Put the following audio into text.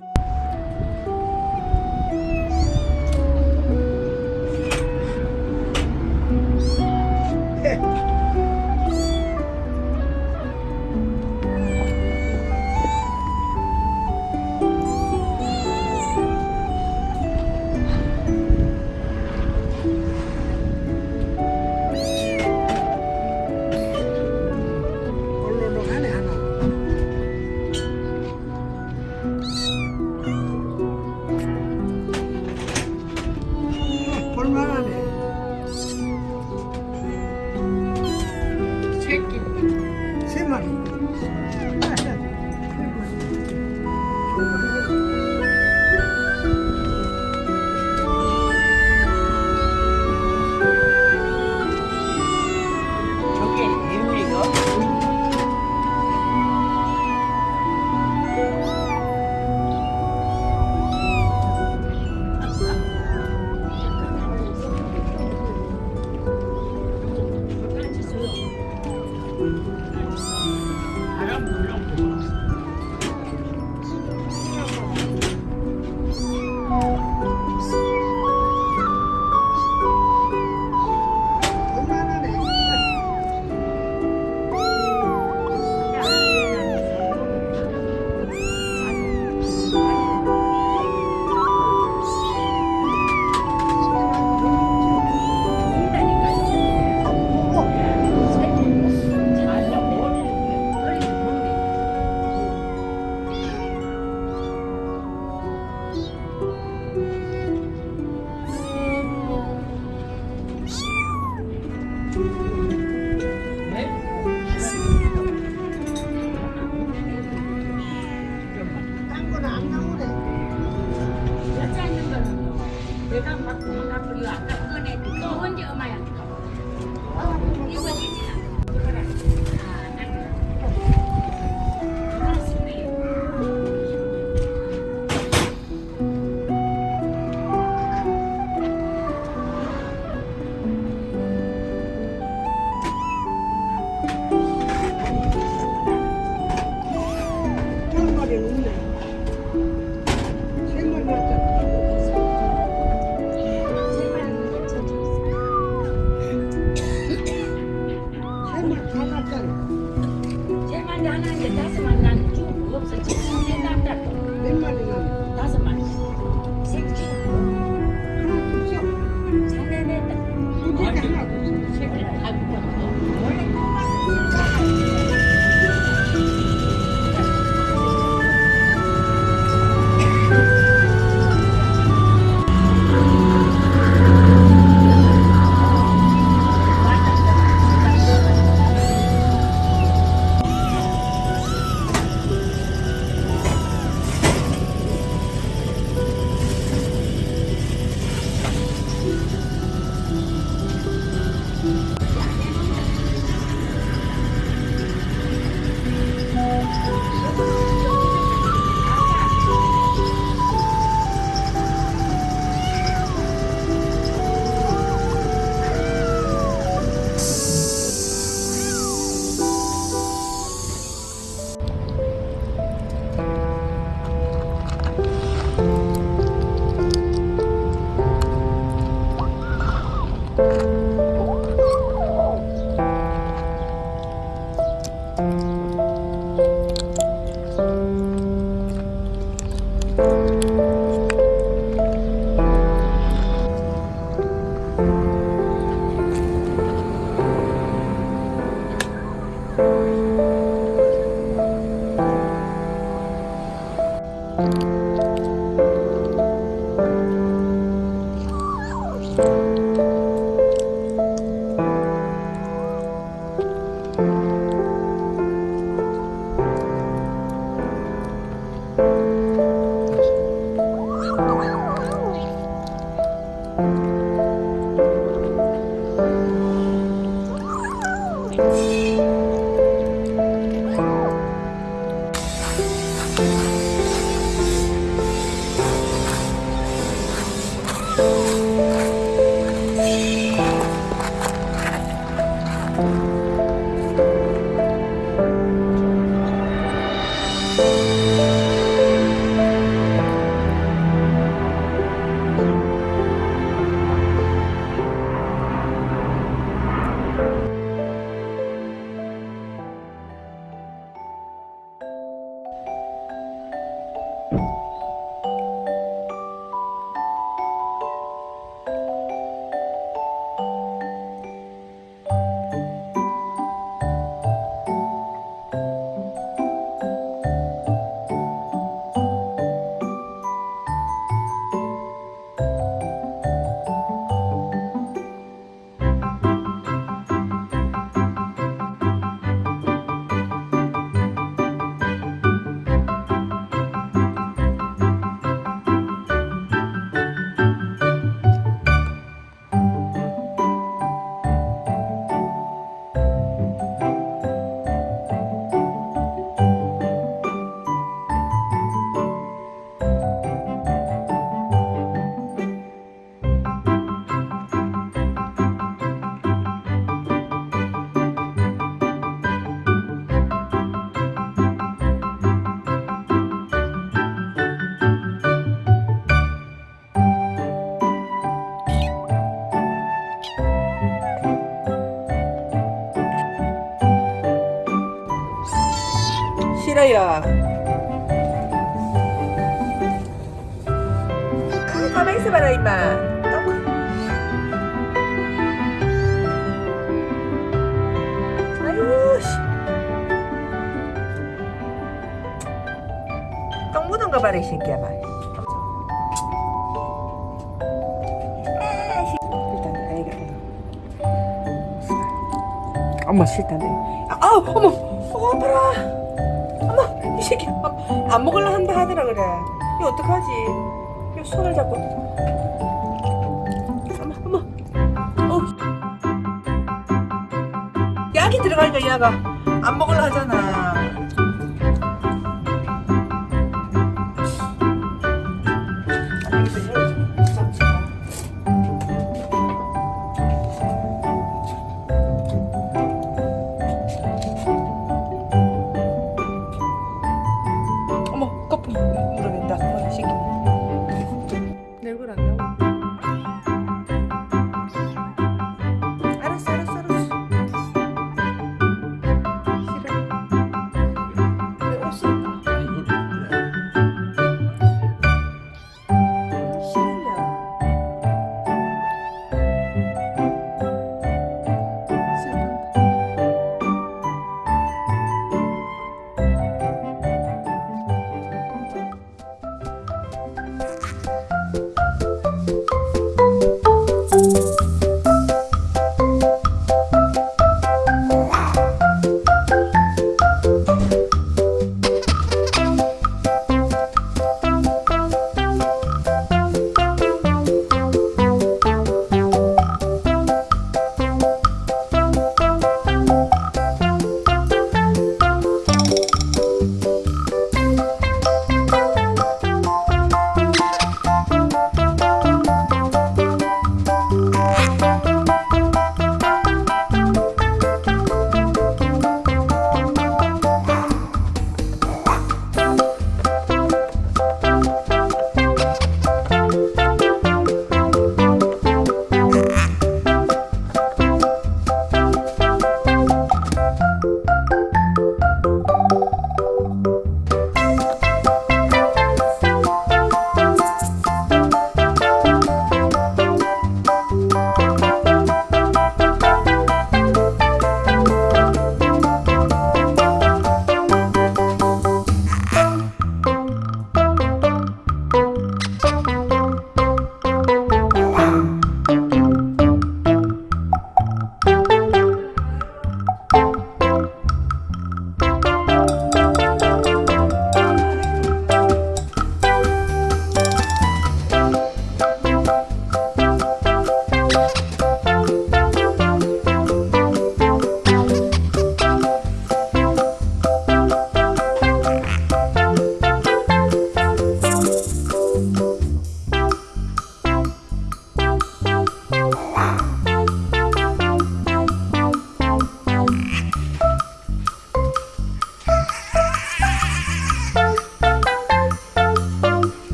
you เหลือกับเพื่อนในกลุ่เพื่อนเยอะไหมอะ 싫어요. 아, 가만히 있어봐라, 임마. 똥. 묻은 거 봐라, 이 새끼야, 말. 아, 씨. 일단, 아이가, 아이가. 어머, 싫다네. 아, 어머, 어, 아파라. 어머, 이 새끼, 안, 안 먹을라 한다 하더라, 그래. 이거 어떡하지? 이거 손을 잡고. 어머, 어머. 어. 약이 들어가니까 얘가 안 먹을라 하잖아.